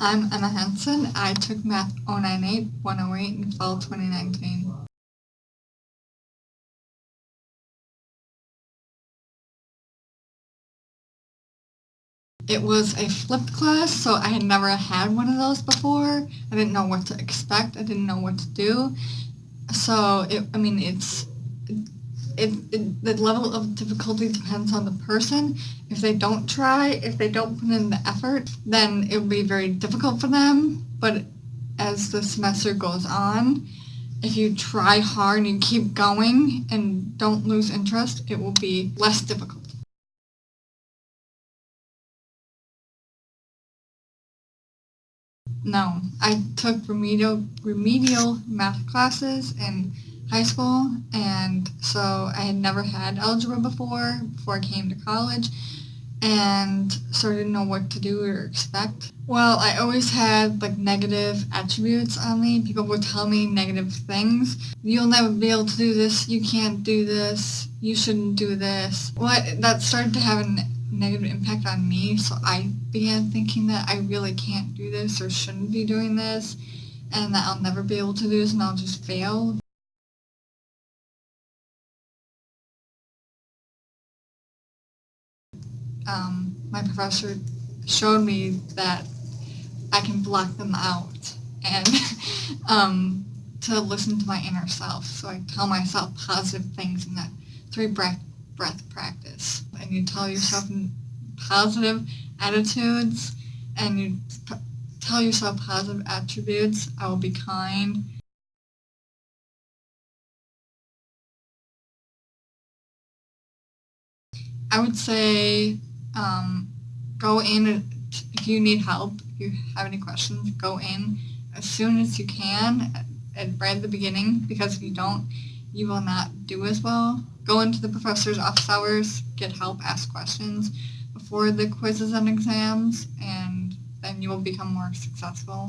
I'm Emma Henson. I took Math 098, 108 in fall 2019. It was a flipped class, so I had never had one of those before. I didn't know what to expect. I didn't know what to do. So, it, I mean, it's it, it, the level of difficulty depends on the person. If they don't try, if they don't put in the effort, then it will be very difficult for them. But as the semester goes on, if you try hard and you keep going and don't lose interest, it will be less difficult. No, I took remedial remedial math classes in high school, and so I had never had algebra before, before I came to college, and so I didn't know what to do or expect. Well, I always had like negative attributes on me. People would tell me negative things. You'll never be able to do this, you can't do this, you shouldn't do this. Well, that started to have a negative impact on me, so I began thinking that I really can't do this or shouldn't be doing this, and that I'll never be able to do this and I'll just fail. Um, my professor showed me that I can block them out and um, to listen to my inner self. So I tell myself positive things in that three breath, breath practice. And you tell yourself positive attitudes and you tell yourself positive attributes. I will be kind. I would say um, go in if you need help, if you have any questions, go in as soon as you can at, right at the beginning because if you don't, you will not do as well. Go into the professor's office hours, get help, ask questions before the quizzes and exams, and then you will become more successful.